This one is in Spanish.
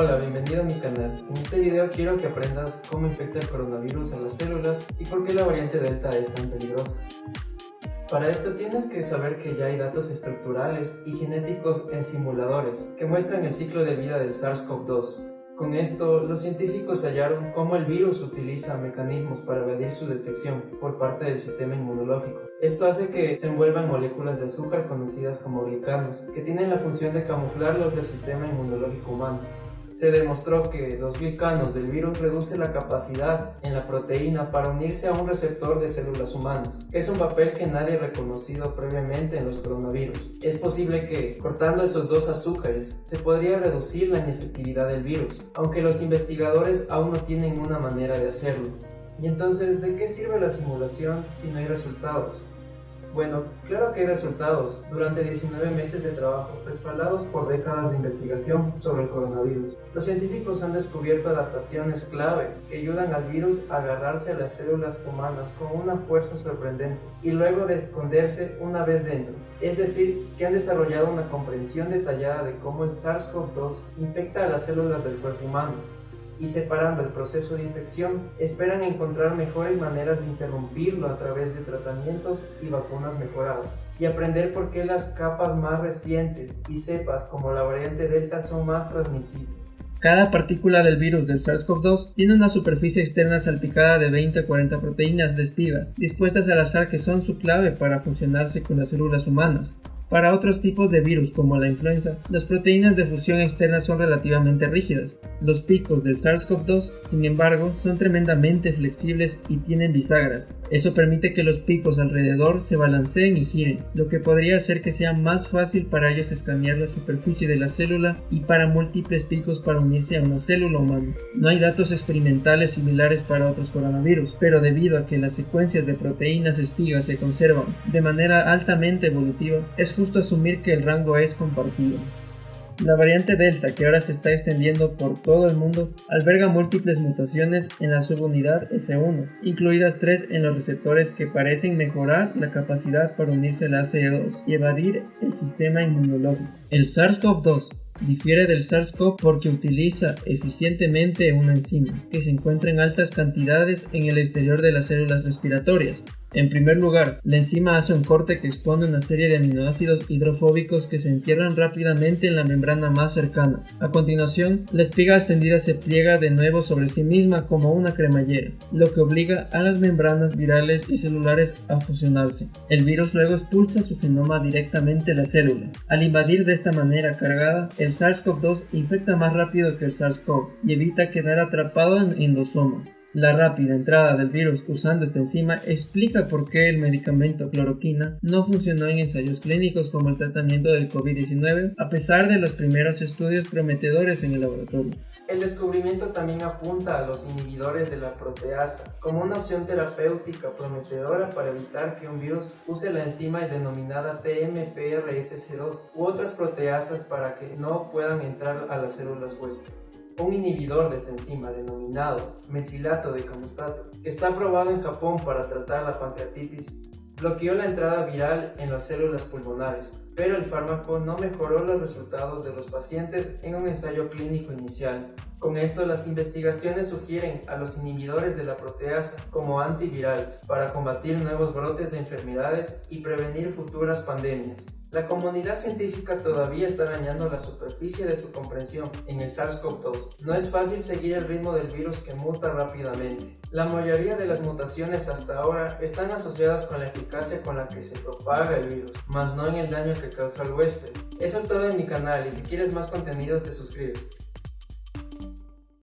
Hola, bienvenido a mi canal. En este video quiero que aprendas cómo infecta el coronavirus a las células y por qué la variante Delta es tan peligrosa. Para esto tienes que saber que ya hay datos estructurales y genéticos en simuladores que muestran el ciclo de vida del SARS-CoV-2, con esto, los científicos hallaron cómo el virus utiliza mecanismos para evadir su detección por parte del sistema inmunológico. Esto hace que se envuelvan moléculas de azúcar conocidas como glicanos, que tienen la función de camuflarlos del sistema inmunológico humano se demostró que los glicanos del virus reduce la capacidad en la proteína para unirse a un receptor de células humanas, es un papel que nadie ha reconocido previamente en los coronavirus. Es posible que, cortando esos dos azúcares, se podría reducir la inefectividad del virus, aunque los investigadores aún no tienen una manera de hacerlo. Y entonces, ¿de qué sirve la simulación si no hay resultados? Bueno, claro que hay resultados durante 19 meses de trabajo respaldados por décadas de investigación sobre el coronavirus. Los científicos han descubierto adaptaciones clave que ayudan al virus a agarrarse a las células humanas con una fuerza sorprendente y luego de esconderse una vez dentro. Es decir, que han desarrollado una comprensión detallada de cómo el SARS-CoV-2 infecta a las células del cuerpo humano y separando el proceso de infección, esperan encontrar mejores maneras de interrumpirlo a través de tratamientos y vacunas mejoradas, y aprender por qué las capas más recientes y cepas como la variante Delta son más transmisibles. Cada partícula del virus del SARS-CoV-2 tiene una superficie externa salpicada de 20 a 40 proteínas de espiga, dispuestas al azar que son su clave para fusionarse con las células humanas. Para otros tipos de virus como la influenza, las proteínas de fusión externa son relativamente rígidas. Los picos del SARS-CoV-2, sin embargo, son tremendamente flexibles y tienen bisagras. Eso permite que los picos alrededor se balanceen y giren, lo que podría hacer que sea más fácil para ellos escanear la superficie de la célula y para múltiples picos para unirse a una célula humana. No hay datos experimentales similares para otros coronavirus, pero debido a que las secuencias de proteínas espigas se conservan de manera altamente evolutiva, es justo asumir que el rango es compartido. La variante Delta, que ahora se está extendiendo por todo el mundo, alberga múltiples mutaciones en la subunidad S1, incluidas tres en los receptores que parecen mejorar la capacidad para unirse al ACE2 y evadir el sistema inmunológico. El SARS-CoV-2 Difiere del SARS-CoV porque utiliza eficientemente una enzima que se encuentra en altas cantidades en el exterior de las células respiratorias, en primer lugar, la enzima hace un corte que expone una serie de aminoácidos hidrofóbicos que se entierran rápidamente en la membrana más cercana. A continuación, la espiga extendida se pliega de nuevo sobre sí misma como una cremallera, lo que obliga a las membranas virales y celulares a fusionarse. El virus luego expulsa su genoma directamente a la célula. Al invadir de esta manera cargada, el SARS-CoV-2 infecta más rápido que el SARS-CoV y evita quedar atrapado en endosomas. La rápida entrada del virus usando esta enzima explica por qué el medicamento cloroquina no funcionó en ensayos clínicos como el tratamiento del COVID-19 a pesar de los primeros estudios prometedores en el laboratorio. El descubrimiento también apunta a los inhibidores de la proteasa como una opción terapéutica prometedora para evitar que un virus use la enzima denominada TMPRSC2 u otras proteasas para que no puedan entrar a las células huésped un inhibidor de esta enzima denominado mesilato de camustato, que está aprobado en Japón para tratar la pancreatitis, bloqueó la entrada viral en las células pulmonares, pero el fármaco no mejoró los resultados de los pacientes en un ensayo clínico inicial. Con esto, las investigaciones sugieren a los inhibidores de la proteasa como antivirales para combatir nuevos brotes de enfermedades y prevenir futuras pandemias. La comunidad científica todavía está dañando la superficie de su comprensión en el SARS-CoV-2. No es fácil seguir el ritmo del virus que muta rápidamente. La mayoría de las mutaciones hasta ahora están asociadas con la eficacia con la que se propaga el virus, más no en el daño que causa al huésped. Eso es todo en mi canal y si quieres más contenido te suscribes.